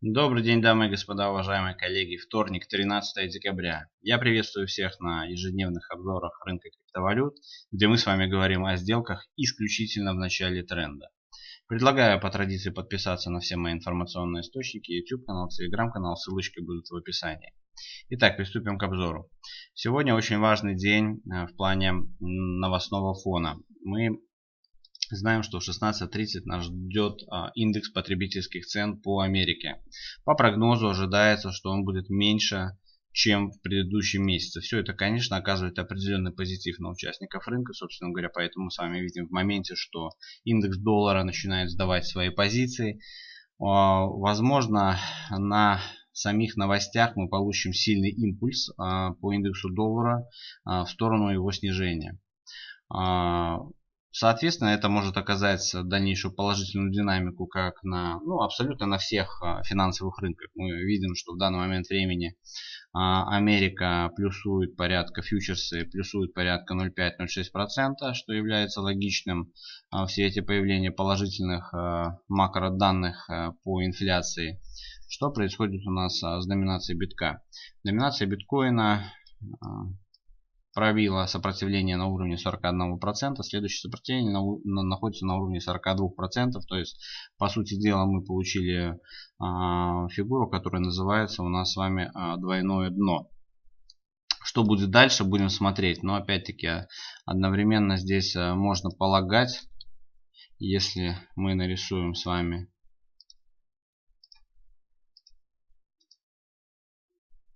Добрый день, дамы и господа, уважаемые коллеги. Вторник, 13 декабря. Я приветствую всех на ежедневных обзорах рынка криптовалют, где мы с вами говорим о сделках исключительно в начале тренда. Предлагаю по традиции подписаться на все мои информационные источники, YouTube канал, Telegram канал, ссылочки будут в описании. Итак, приступим к обзору. Сегодня очень важный день э, в плане новостного фона. Мы Знаем, что в 16.30 нас ждет а, индекс потребительских цен по Америке. По прогнозу ожидается, что он будет меньше, чем в предыдущем месяце. Все это, конечно, оказывает определенный позитив на участников рынка. Собственно говоря, поэтому мы с вами видим в моменте, что индекс доллара начинает сдавать свои позиции. А, возможно, на самих новостях мы получим сильный импульс а, по индексу доллара в сторону его снижения. Соответственно, это может оказать дальнейшую положительную динамику как на, ну, абсолютно на всех а, финансовых рынках. Мы видим, что в данный момент времени а, Америка плюсует порядка, фьючерсы плюсуют порядка 0,5-0,6%, что является логичным а, в свете появления положительных макроданных по инфляции. Что происходит у нас с доминацией битка? Доминация биткоина пробила сопротивление на уровне 41%, следующее сопротивление на, на, находится на уровне 42%, то есть по сути дела мы получили а, фигуру, которая называется у нас с вами а, двойное дно. Что будет дальше, будем смотреть, но опять-таки одновременно здесь а, можно полагать, если мы нарисуем с вами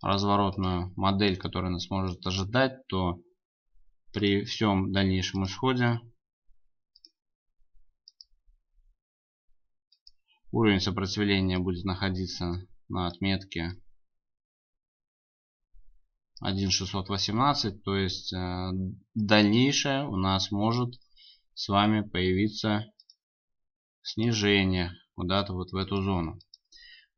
разворотную модель, которая нас может ожидать, то при всем дальнейшем исходе уровень сопротивления будет находиться на отметке 1.618, то есть э, дальнейшее у нас может с вами появиться снижение куда-то вот в эту зону.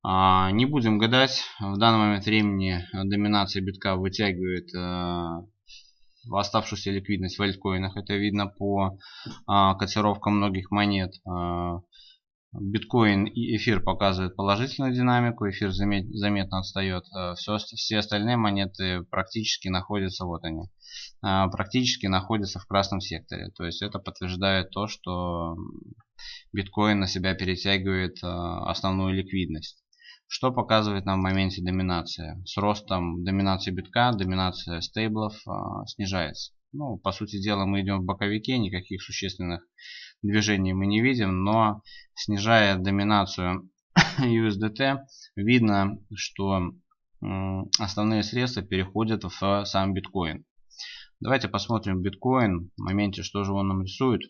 А, не будем гадать. В данный момент времени доминация битка вытягивает э, оставшуюся ликвидность в альткоинах. Это видно по а, котировкам многих монет. А, биткоин и эфир показывают положительную динамику, эфир заметно отстает. Все, все остальные монеты практически находятся, вот они, практически находятся в красном секторе. То есть это подтверждает то, что биткоин на себя перетягивает основную ликвидность. Что показывает нам в моменте доминации? С ростом доминации битка, доминация стейблов э, снижается. Ну, по сути дела, мы идем в боковике, никаких существенных движений мы не видим, но снижая доминацию USDT, видно, что э, основные средства переходят в сам биткоин. Давайте посмотрим биткоин, в моменте, что же он нам рисует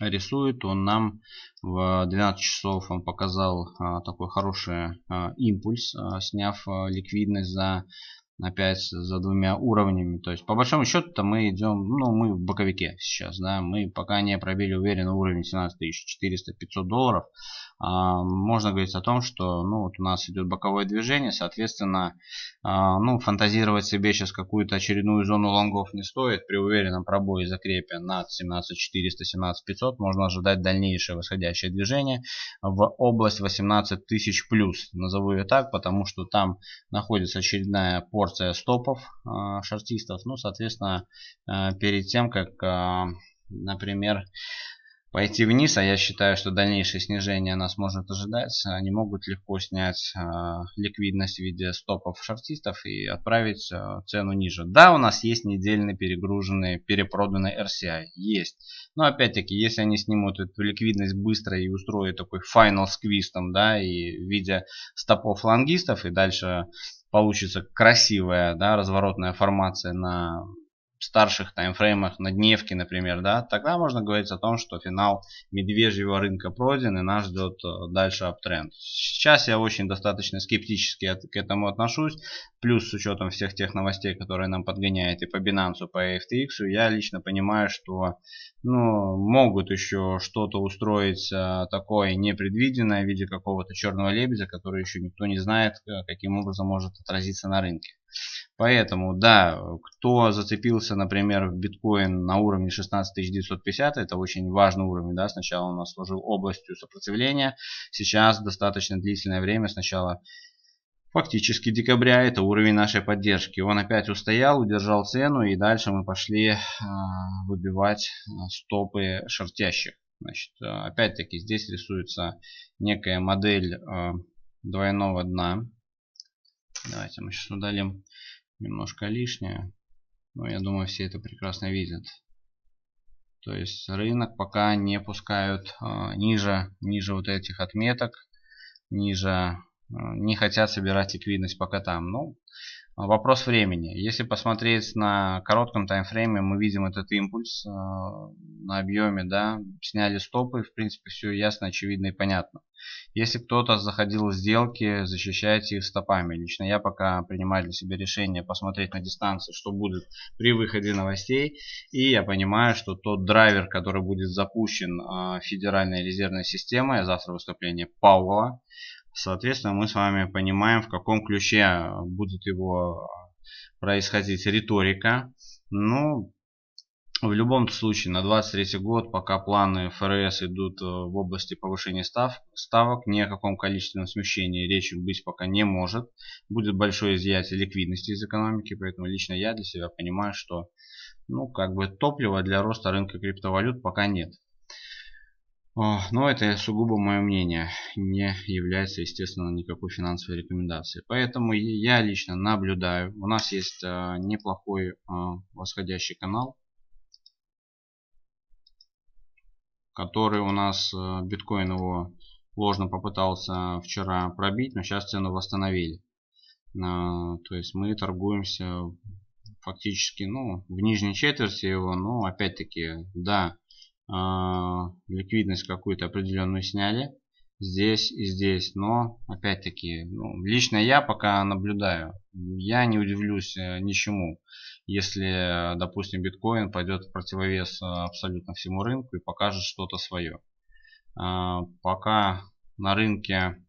рисует. Он нам в 12 часов он показал а, такой хороший а, импульс а, сняв ликвидность за опять за двумя уровнями то есть по большому счету то мы идем ну мы в боковике сейчас да мы пока не пробили уверенно уровень 17400 500 долларов а, можно говорить о том, что ну, вот у нас идет боковое движение, соответственно, а, ну, фантазировать себе сейчас какую-то очередную зону лонгов не стоит. При уверенном пробое закрепе над 17400, 17500 можно ожидать дальнейшее восходящее движение в область 18000 плюс. Назову ее так, потому что там находится очередная порция стопов а, шартистов. Ну, соответственно, перед тем, как, например, пойти вниз, а я считаю, что дальнейшее снижение нас может ожидать, они могут легко снять э, ликвидность в виде стопов шортистов и отправить э, цену ниже. Да, у нас есть недельный перегруженный, перепроданный RCI, есть. Но опять-таки, если они снимут эту ликвидность быстро и устроят такой final squeeze там, да, и в виде стопов лонгистов, и дальше получится красивая, да, разворотная формация на старших таймфреймах на дневке, например, да, тогда можно говорить о том, что финал медвежьего рынка пройден и нас ждет э, дальше аптренд. Сейчас я очень достаточно скептически к этому отношусь, плюс с учетом всех тех новостей, которые нам подгоняют и по Binance, по FTX, я лично понимаю, что ну, могут еще что-то устроить а, такое непредвиденное в виде какого-то черного лебедя, который еще никто не знает, каким образом может отразиться на рынке. Поэтому, да, кто зацепился, например, в биткоин на уровне 16950, это очень важный уровень, да, сначала у нас служил областью сопротивления, сейчас достаточно длительное время, сначала фактически декабря, это уровень нашей поддержки. Он опять устоял, удержал цену и дальше мы пошли э, выбивать стопы шортящих. Значит, э, опять-таки здесь рисуется некая модель э, двойного дна. Давайте мы сейчас удалим немножко лишнее. Но я думаю, все это прекрасно видят. То есть рынок пока не пускают э, ниже, ниже вот этих отметок, ниже, э, не хотят собирать ликвидность пока там. Ну, Вопрос времени. Если посмотреть на коротком таймфрейме, мы видим этот импульс э, на объеме, да, сняли стопы, в принципе, все ясно, очевидно и понятно. Если кто-то заходил в сделки, защищайте их стопами. Лично я пока принимаю для себя решение посмотреть на дистанции, что будет при выходе новостей. И я понимаю, что тот драйвер, который будет запущен э, Федеральной резервной системой, завтра выступление Пауэлла, Соответственно, мы с вами понимаем, в каком ключе будет его происходить риторика. Ну, в любом случае, на 23 год, пока планы ФРС идут э, в области повышения став, ставок, ни о каком количественном смещении речи быть пока не может. Будет большое изъятие ликвидности из экономики, поэтому лично я для себя понимаю, что ну, как бы топлива для роста рынка криптовалют пока нет. Но это сугубо мое мнение, не является, естественно, никакой финансовой рекомендацией. Поэтому я лично наблюдаю. У нас есть а, неплохой а, восходящий канал, который у нас а, биткоин его ложно попытался вчера пробить, но сейчас цену восстановили. То есть мы торгуемся фактически ну, в нижней четверти его, но опять-таки, да, а, ликвидность какую-то определенную сняли здесь и здесь но опять-таки ну, лично я пока наблюдаю я не удивлюсь э, ничему если допустим биткоин пойдет в противовес э, абсолютно всему рынку и покажет что-то свое а, пока на рынке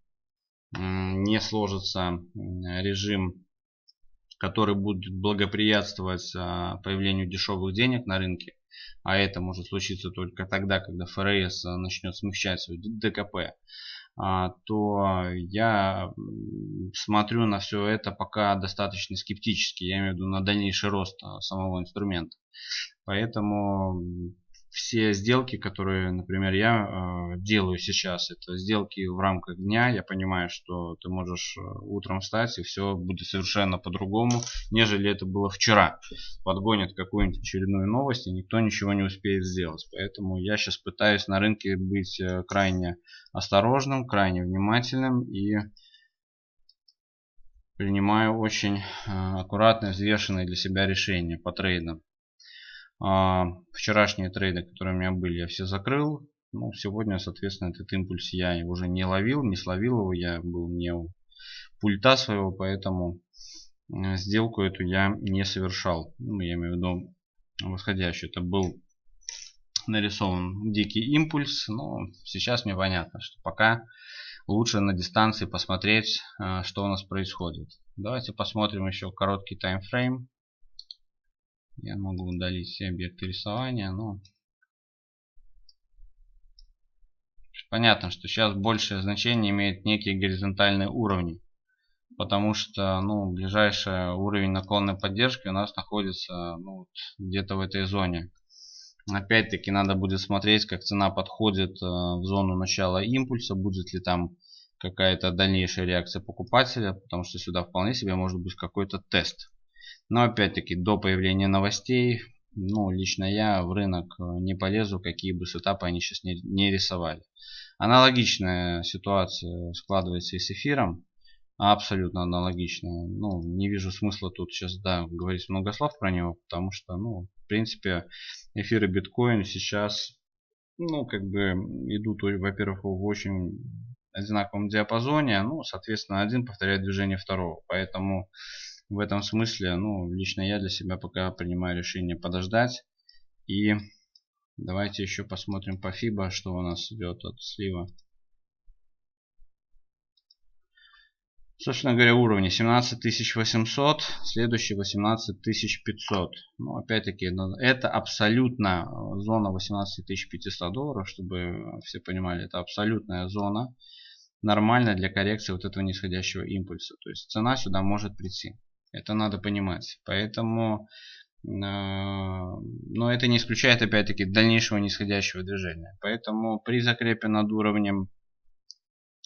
не сложится режим который будет благоприятствовать а, появлению дешевых денег на рынке а это может случиться только тогда, когда ФРС начнет смягчать свой ДКП, то я смотрю на все это пока достаточно скептически. Я имею в виду на дальнейший рост а, самого инструмента. Поэтому все сделки, которые, например, я э, делаю сейчас, это сделки в рамках дня. Я понимаю, что ты можешь э, утром встать и все будет совершенно по-другому, нежели это было вчера. Подгонят какую-нибудь очередную новость и никто ничего не успеет сделать. Поэтому я сейчас пытаюсь на рынке быть э, крайне осторожным, крайне внимательным и принимаю очень аккуратные, взвешенные для себя решения по трейдам. А, вчерашние трейды, которые у меня были, я все закрыл. Ну, сегодня, соответственно, этот импульс я уже не ловил, не словил его. Я был не у пульта своего, поэтому э, сделку эту я не совершал. Ну, я имею в виду восходящую. Это был нарисован дикий импульс. Но сейчас мне понятно, что пока лучше на дистанции посмотреть, э, что у нас происходит. Давайте посмотрим еще короткий таймфрейм. Я могу удалить все объекты рисования, но понятно, что сейчас большее значение имеет некие горизонтальные уровни. Потому что ну, ближайший уровень наклонной поддержки у нас находится ну, где-то в этой зоне. Опять-таки надо будет смотреть, как цена подходит э, в зону начала импульса, будет ли там какая-то дальнейшая реакция покупателя, потому что сюда вполне себе может быть какой-то тест. Но опять-таки до появления новостей, ну лично я в рынок э, не полезу, какие бы сетапы они сейчас не, не рисовали. Аналогичная ситуация складывается и с эфиром. Абсолютно аналогичная. Ну, не вижу смысла тут сейчас, да, говорить много слов про него, потому что, ну, в принципе, эфир и биткоин сейчас, ну, как бы идут, во-первых, в очень одинаковом диапазоне, ну, соответственно, один повторяет движение второго. Поэтому в этом смысле, ну, лично я для себя пока принимаю решение подождать. И давайте еще посмотрим по FIBA, что у нас идет от слива. Собственно говоря, уровни 17800, следующий 18500. Ну, опять-таки, ну, это абсолютно зона 18500 долларов, чтобы все понимали, это абсолютная зона, нормальная для коррекции вот этого нисходящего импульса. То есть цена сюда может прийти. Это надо понимать. Поэтому, э, но это не исключает опять-таки дальнейшего нисходящего движения. Поэтому при закрепе над уровнем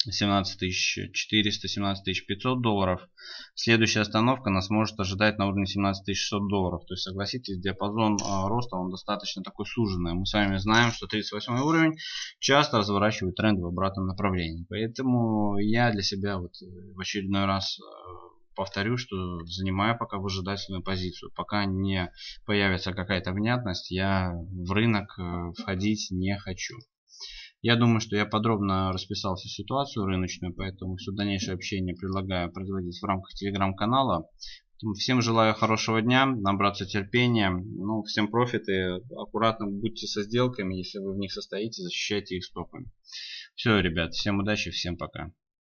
17400, 17500 долларов. Следующая остановка нас может ожидать на уровне 17600 долларов. То есть, согласитесь, диапазон а, роста он достаточно такой суженный. Мы с вами знаем, что 38 уровень часто разворачивает тренд в обратном направлении. Поэтому я для себя вот в очередной раз э, повторю, что занимаю пока выжидательную позицию. Пока не появится какая-то внятность, я в рынок э, входить не хочу. Я думаю, что я подробно расписал всю ситуацию рыночную, поэтому все дальнейшее общение предлагаю производить в рамках телеграм-канала. Всем желаю хорошего дня, набраться терпения. Ну, всем профиты. Аккуратно будьте со сделками, если вы в них состоите, защищайте их стопами. Все, ребят, всем удачи, всем пока.